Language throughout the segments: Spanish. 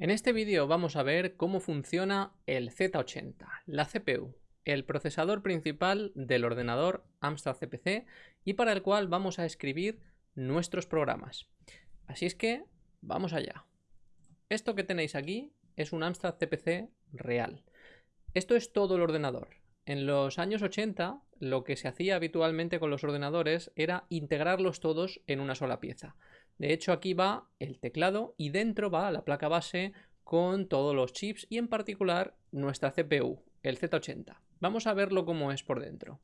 En este vídeo vamos a ver cómo funciona el Z80, la CPU, el procesador principal del ordenador Amstrad CPC y para el cual vamos a escribir nuestros programas. Así es que vamos allá. Esto que tenéis aquí es un Amstrad CPC real. Esto es todo el ordenador. En los años 80 lo que se hacía habitualmente con los ordenadores era integrarlos todos en una sola pieza. De hecho, aquí va el teclado y dentro va la placa base con todos los chips y en particular nuestra CPU, el Z80. Vamos a verlo cómo es por dentro.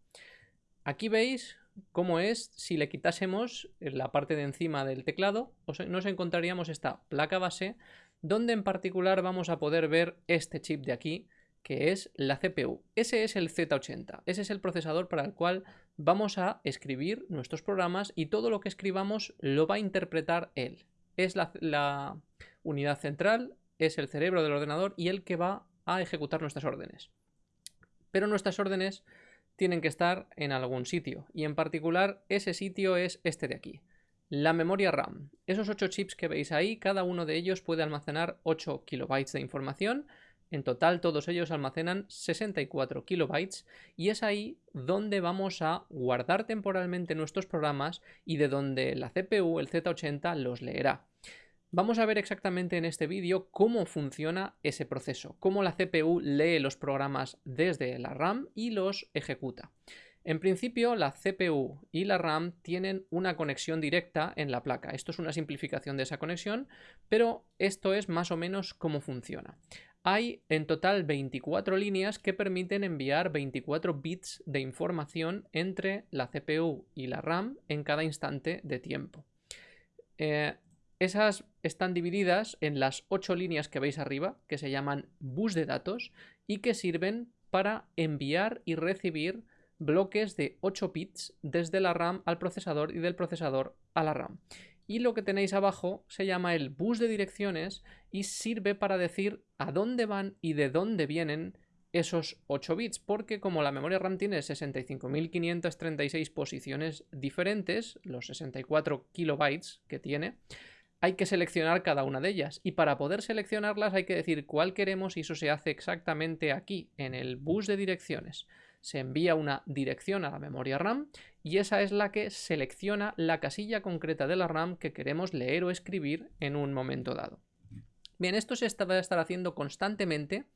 Aquí veis cómo es si le quitásemos la parte de encima del teclado, nos encontraríamos esta placa base, donde en particular vamos a poder ver este chip de aquí, que es la CPU. Ese es el Z80, ese es el procesador para el cual vamos a escribir nuestros programas y todo lo que escribamos lo va a interpretar él. Es la, unidad central, es el cerebro del ordenador y el que va a ejecutar nuestras órdenes. Pero nuestras órdenes tienen que estar en algún sitio y en particular ese sitio es este de aquí. La memoria RAM. Esos 8 chips que veis ahí, cada uno de ellos puede almacenar 8 kilobytes de información en total todos ellos almacenan 64 kilobytes y es ahí donde vamos a guardar temporalmente nuestros programas y de donde la CPU, el Z80, los leerá. Vamos a ver exactamente en este vídeo cómo funciona ese proceso, cómo la CPU lee los programas desde la RAM y los ejecuta. En principio, la CPU y la RAM tienen una conexión directa en la placa. Esto es una simplificación de esa conexión, pero esto es más o menos cómo funciona. Hay en total 24 líneas que permiten enviar 24 bits de información entre la CPU y la RAM en cada instante de tiempo. Eh, esas están divididas en las 8 líneas que veis arriba, que se llaman bus de datos, y que sirven para enviar y recibir bloques de 8 bits desde la RAM al procesador y del procesador a la RAM y lo que tenéis abajo se llama el bus de direcciones y sirve para decir a dónde van y de dónde vienen esos 8 bits, porque como la memoria RAM tiene 65.536 posiciones diferentes, los 64 kilobytes que tiene, hay que seleccionar cada una de ellas. Y para poder seleccionarlas hay que decir cuál queremos y eso se hace exactamente aquí, en el bus de direcciones. Se envía una dirección a la memoria RAM y esa es la que selecciona la casilla concreta de la RAM que queremos leer o escribir en un momento dado. Bien, esto se va a estar haciendo constantemente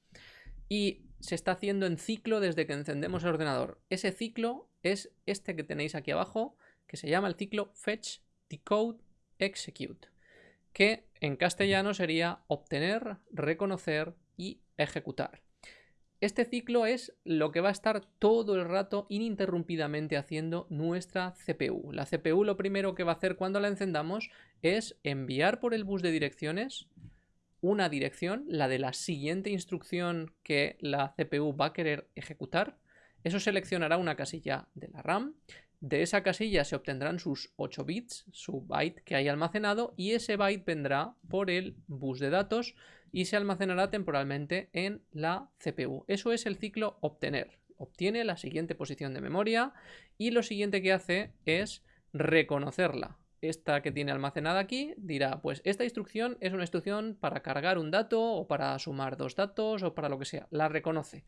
y se está haciendo en ciclo desde que encendemos el ordenador. Ese ciclo es este que tenéis aquí abajo, que se llama el ciclo Fetch, Decode, Execute, que en castellano sería obtener, reconocer y ejecutar. Este ciclo es lo que va a estar todo el rato ininterrumpidamente haciendo nuestra CPU. La CPU lo primero que va a hacer cuando la encendamos es enviar por el bus de direcciones una dirección, la de la siguiente instrucción que la CPU va a querer ejecutar. Eso seleccionará una casilla de la RAM. De esa casilla se obtendrán sus 8 bits, su byte que hay almacenado, y ese byte vendrá por el bus de datos y se almacenará temporalmente en la CPU. Eso es el ciclo obtener. Obtiene la siguiente posición de memoria y lo siguiente que hace es reconocerla. Esta que tiene almacenada aquí dirá, pues esta instrucción es una instrucción para cargar un dato o para sumar dos datos o para lo que sea. La reconoce.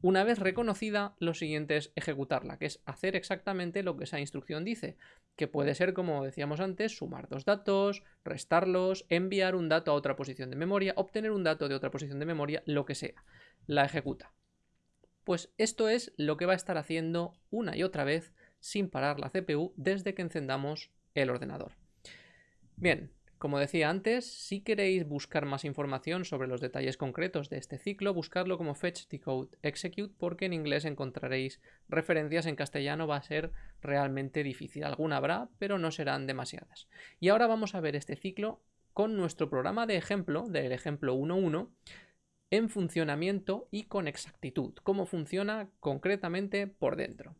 Una vez reconocida, lo siguiente es ejecutarla, que es hacer exactamente lo que esa instrucción dice, que puede ser, como decíamos antes, sumar dos datos, restarlos, enviar un dato a otra posición de memoria, obtener un dato de otra posición de memoria, lo que sea. La ejecuta. Pues esto es lo que va a estar haciendo una y otra vez sin parar la CPU desde que encendamos el ordenador. Bien, como decía antes, si queréis buscar más información sobre los detalles concretos de este ciclo, buscarlo como Fetch, Decode, Execute, porque en inglés encontraréis referencias, en castellano va a ser realmente difícil. Alguna habrá, pero no serán demasiadas. Y ahora vamos a ver este ciclo con nuestro programa de ejemplo, del ejemplo 1.1, en funcionamiento y con exactitud, cómo funciona concretamente por dentro.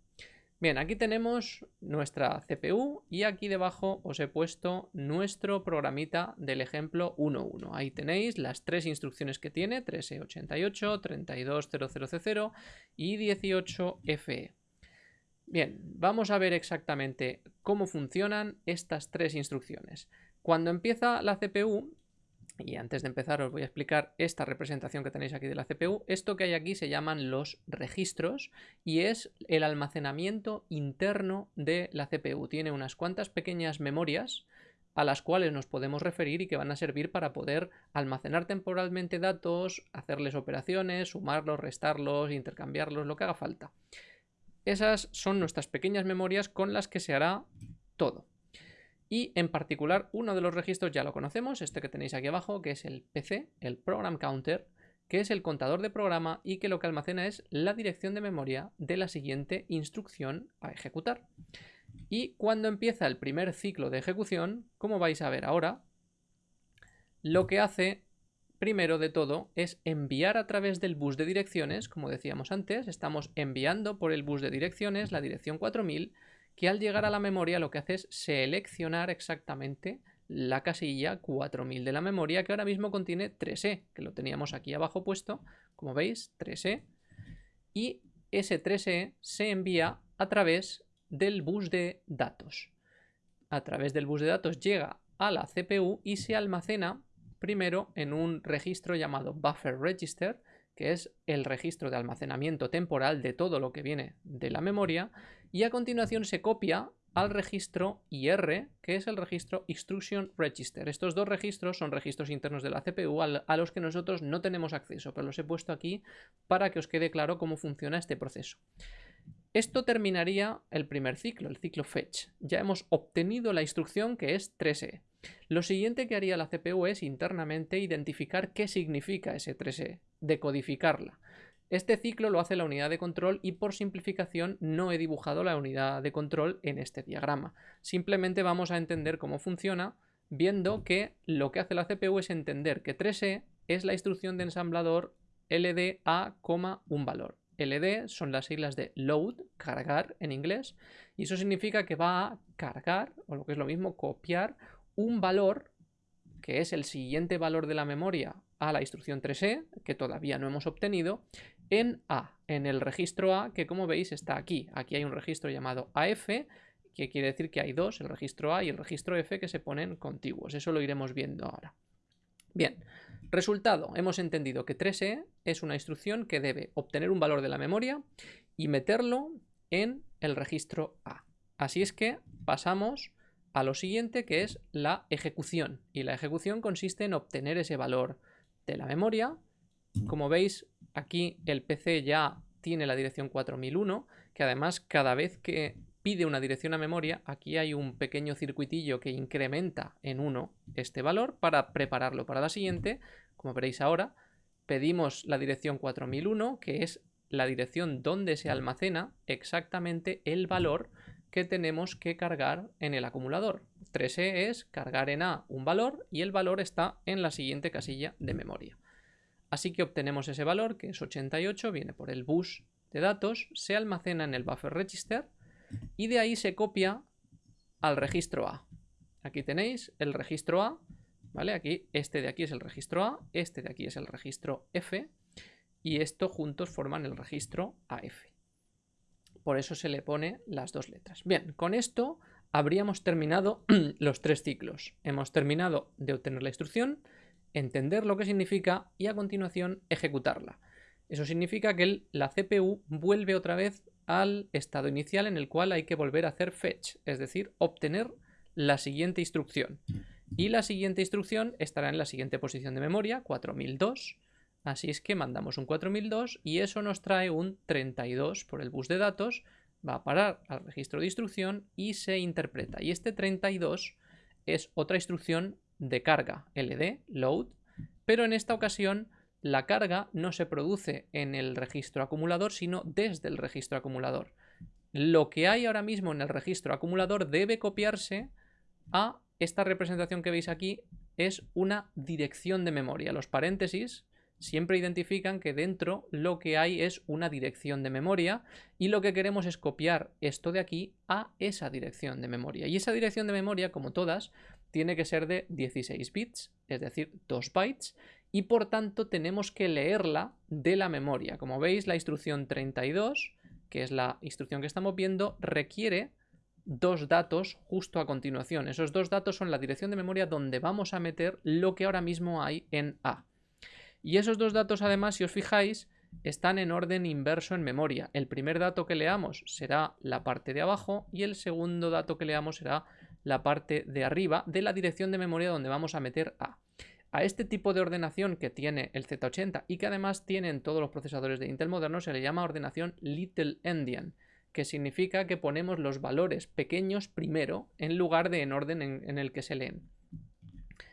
Bien, aquí tenemos nuestra CPU y aquí debajo os he puesto nuestro programita del ejemplo 1.1. Ahí tenéis las tres instrucciones que tiene, 1388, 3200C0 y 18FE. Bien, vamos a ver exactamente cómo funcionan estas tres instrucciones. Cuando empieza la CPU, y antes de empezar os voy a explicar esta representación que tenéis aquí de la CPU. Esto que hay aquí se llaman los registros y es el almacenamiento interno de la CPU. Tiene unas cuantas pequeñas memorias a las cuales nos podemos referir y que van a servir para poder almacenar temporalmente datos, hacerles operaciones, sumarlos, restarlos, intercambiarlos, lo que haga falta. Esas son nuestras pequeñas memorias con las que se hará todo. Y en particular uno de los registros ya lo conocemos, este que tenéis aquí abajo, que es el PC, el Program Counter, que es el contador de programa y que lo que almacena es la dirección de memoria de la siguiente instrucción a ejecutar. Y cuando empieza el primer ciclo de ejecución, como vais a ver ahora, lo que hace primero de todo es enviar a través del bus de direcciones, como decíamos antes, estamos enviando por el bus de direcciones la dirección 4000 que al llegar a la memoria lo que hace es seleccionar exactamente la casilla 4000 de la memoria que ahora mismo contiene 3E, que lo teníamos aquí abajo puesto, como veis, 3E, y ese 3E se envía a través del bus de datos. A través del bus de datos llega a la CPU y se almacena primero en un registro llamado Buffer Register, que es el registro de almacenamiento temporal de todo lo que viene de la memoria, y a continuación se copia al registro IR, que es el registro Instruction Register. Estos dos registros son registros internos de la CPU a los que nosotros no tenemos acceso, pero los he puesto aquí para que os quede claro cómo funciona este proceso. Esto terminaría el primer ciclo, el ciclo fetch. Ya hemos obtenido la instrucción que es 3E. Lo siguiente que haría la CPU es internamente identificar qué significa ese 3E, decodificarla. Este ciclo lo hace la unidad de control y por simplificación no he dibujado la unidad de control en este diagrama. Simplemente vamos a entender cómo funciona viendo que lo que hace la CPU es entender que 3E es la instrucción de ensamblador LDA, un valor. LD son las siglas de load, cargar en inglés, y eso significa que va a cargar, o lo que es lo mismo, copiar un valor, que es el siguiente valor de la memoria a la instrucción 3E, que todavía no hemos obtenido, en A, en el registro A, que como veis está aquí. Aquí hay un registro llamado AF, que quiere decir que hay dos, el registro A y el registro F, que se ponen contiguos. Eso lo iremos viendo ahora. Bien, resultado, hemos entendido que 3E es una instrucción que debe obtener un valor de la memoria y meterlo en el registro A. Así es que pasamos a lo siguiente que es la ejecución. Y la ejecución consiste en obtener ese valor de la memoria. Como veis, aquí el PC ya tiene la dirección 4001, que además cada vez que pide una dirección a memoria, aquí hay un pequeño circuitillo que incrementa en 1 este valor para prepararlo para la siguiente. Como veréis ahora, pedimos la dirección 4001, que es la dirección donde se almacena exactamente el valor que tenemos que cargar en el acumulador. 3E es cargar en A un valor y el valor está en la siguiente casilla de memoria. Así que obtenemos ese valor, que es 88, viene por el bus de datos, se almacena en el buffer register y de ahí se copia al registro A. Aquí tenéis el registro A, ¿vale? Aquí, este de aquí es el registro A, este de aquí es el registro F y esto juntos forman el registro AF por eso se le pone las dos letras. Bien, con esto habríamos terminado los tres ciclos. Hemos terminado de obtener la instrucción, entender lo que significa y a continuación ejecutarla. Eso significa que la CPU vuelve otra vez al estado inicial en el cual hay que volver a hacer fetch, es decir, obtener la siguiente instrucción. Y la siguiente instrucción estará en la siguiente posición de memoria, 4002, Así es que mandamos un 4002 y eso nos trae un 32 por el bus de datos, va a parar al registro de instrucción y se interpreta. Y este 32 es otra instrucción de carga, LD, load, pero en esta ocasión la carga no se produce en el registro acumulador, sino desde el registro acumulador. Lo que hay ahora mismo en el registro acumulador debe copiarse a esta representación que veis aquí, es una dirección de memoria. Los paréntesis siempre identifican que dentro lo que hay es una dirección de memoria y lo que queremos es copiar esto de aquí a esa dirección de memoria. Y esa dirección de memoria, como todas, tiene que ser de 16 bits, es decir, 2 bytes, y por tanto tenemos que leerla de la memoria. Como veis, la instrucción 32, que es la instrucción que estamos viendo, requiere dos datos justo a continuación. Esos dos datos son la dirección de memoria donde vamos a meter lo que ahora mismo hay en A. Y esos dos datos además, si os fijáis, están en orden inverso en memoria. El primer dato que leamos será la parte de abajo y el segundo dato que leamos será la parte de arriba de la dirección de memoria donde vamos a meter A. A este tipo de ordenación que tiene el Z80 y que además tienen todos los procesadores de Intel modernos se le llama ordenación Little Endian, que significa que ponemos los valores pequeños primero en lugar de en orden en, en el que se leen.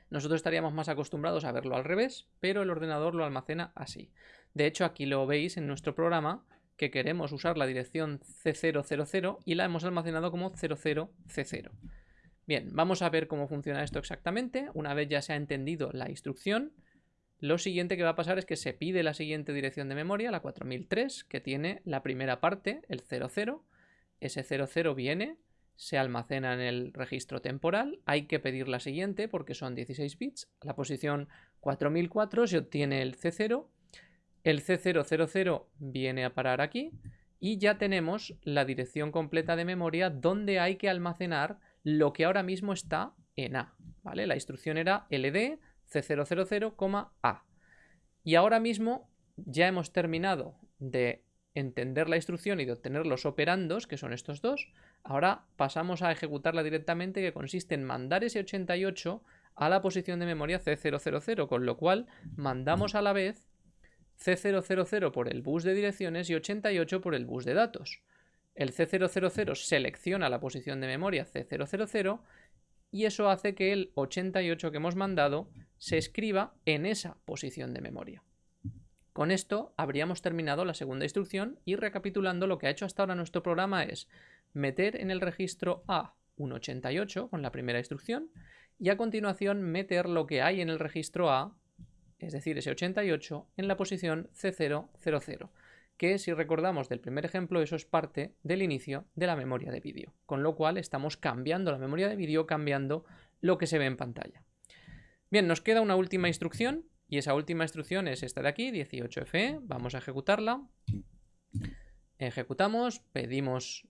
Nosotros estaríamos más acostumbrados a verlo al revés, pero el ordenador lo almacena así. De hecho, aquí lo veis en nuestro programa que queremos usar la dirección C000 y la hemos almacenado como 00C0. Bien, vamos a ver cómo funciona esto exactamente. Una vez ya se ha entendido la instrucción, lo siguiente que va a pasar es que se pide la siguiente dirección de memoria, la 4003, que tiene la primera parte, el 00. Ese 00 viene, se almacena en el registro temporal. Hay que pedir la siguiente porque son 16 bits. La posición 4004 se obtiene el C0. El C000 viene a parar aquí y ya tenemos la dirección completa de memoria donde hay que almacenar lo que ahora mismo está en A. ¿vale? La instrucción era ld c000, A. Y ahora mismo ya hemos terminado de entender la instrucción y de obtener los operandos, que son estos dos. Ahora pasamos a ejecutarla directamente, que consiste en mandar ese 88 a la posición de memoria C000, con lo cual mandamos a la vez C000 por el bus de direcciones y 88 por el bus de datos el C000 selecciona la posición de memoria C000 y eso hace que el 88 que hemos mandado se escriba en esa posición de memoria. Con esto habríamos terminado la segunda instrucción y recapitulando lo que ha hecho hasta ahora nuestro programa es meter en el registro A un 88 con la primera instrucción y a continuación meter lo que hay en el registro A, es decir, ese 88, en la posición C000 que si recordamos del primer ejemplo, eso es parte del inicio de la memoria de vídeo, con lo cual estamos cambiando la memoria de vídeo, cambiando lo que se ve en pantalla. Bien, nos queda una última instrucción, y esa última instrucción es esta de aquí, 18FE, vamos a ejecutarla. Ejecutamos, pedimos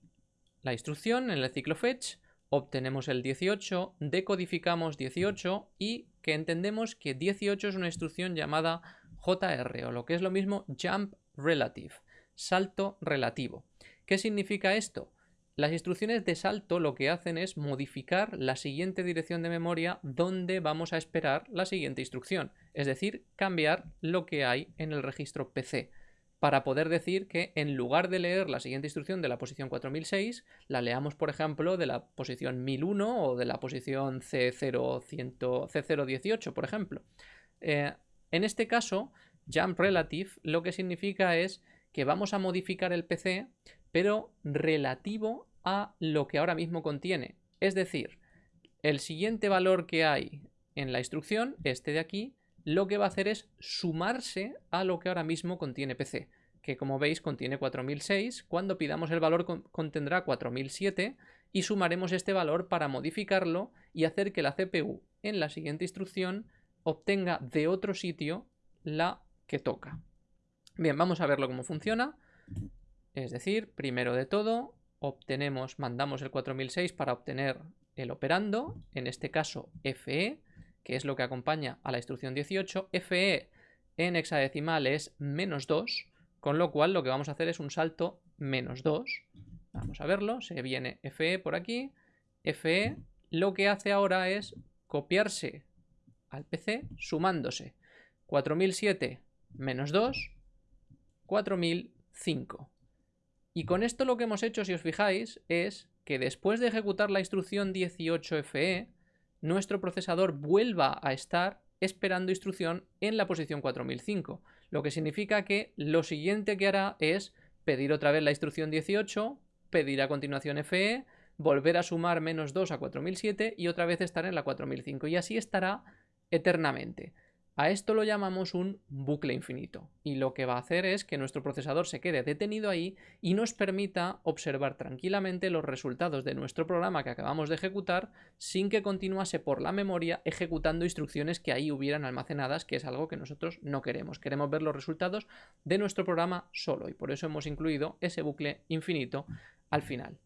la instrucción en el ciclo fetch, obtenemos el 18, decodificamos 18 y que entendemos que 18 es una instrucción llamada JR o lo que es lo mismo Jump Relative, salto relativo. ¿Qué significa esto? Las instrucciones de salto lo que hacen es modificar la siguiente dirección de memoria donde vamos a esperar la siguiente instrucción, es decir, cambiar lo que hay en el registro PC, para poder decir que en lugar de leer la siguiente instrucción de la posición 4006, la leamos, por ejemplo, de la posición 1001 o de la posición C0100, C018, por ejemplo. Eh, en este caso, Jump Relative lo que significa es que vamos a modificar el PC, pero relativo a lo que ahora mismo contiene. Es decir, el siguiente valor que hay en la instrucción, este de aquí, lo que va a hacer es sumarse a lo que ahora mismo contiene PC, que como veis contiene 4006, cuando pidamos el valor contendrá 4007 y sumaremos este valor para modificarlo y hacer que la CPU en la siguiente instrucción obtenga de otro sitio la que toca. Bien, vamos a verlo cómo funciona. Es decir, primero de todo, obtenemos, mandamos el 4006 para obtener el operando, en este caso FE, que es lo que acompaña a la instrucción 18. FE en hexadecimal es menos 2, con lo cual lo que vamos a hacer es un salto menos 2. Vamos a verlo, se viene FE por aquí. FE lo que hace ahora es copiarse al PC sumándose 4007 menos 2, 4005. Y con esto lo que hemos hecho, si os fijáis, es que después de ejecutar la instrucción 18FE, nuestro procesador vuelva a estar esperando instrucción en la posición 4005, lo que significa que lo siguiente que hará es pedir otra vez la instrucción 18, pedir a continuación FE, volver a sumar menos 2 a 4007 y otra vez estar en la 4005 y así estará eternamente. A esto lo llamamos un bucle infinito y lo que va a hacer es que nuestro procesador se quede detenido ahí y nos permita observar tranquilamente los resultados de nuestro programa que acabamos de ejecutar sin que continuase por la memoria ejecutando instrucciones que ahí hubieran almacenadas, que es algo que nosotros no queremos. Queremos ver los resultados de nuestro programa solo y por eso hemos incluido ese bucle infinito al final.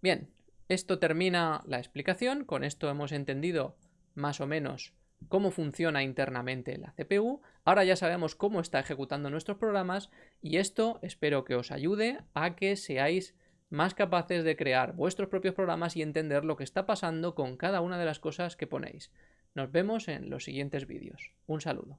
Bien, esto termina la explicación, con esto hemos entendido más o menos cómo funciona internamente la CPU, ahora ya sabemos cómo está ejecutando nuestros programas y esto espero que os ayude a que seáis más capaces de crear vuestros propios programas y entender lo que está pasando con cada una de las cosas que ponéis. Nos vemos en los siguientes vídeos. Un saludo.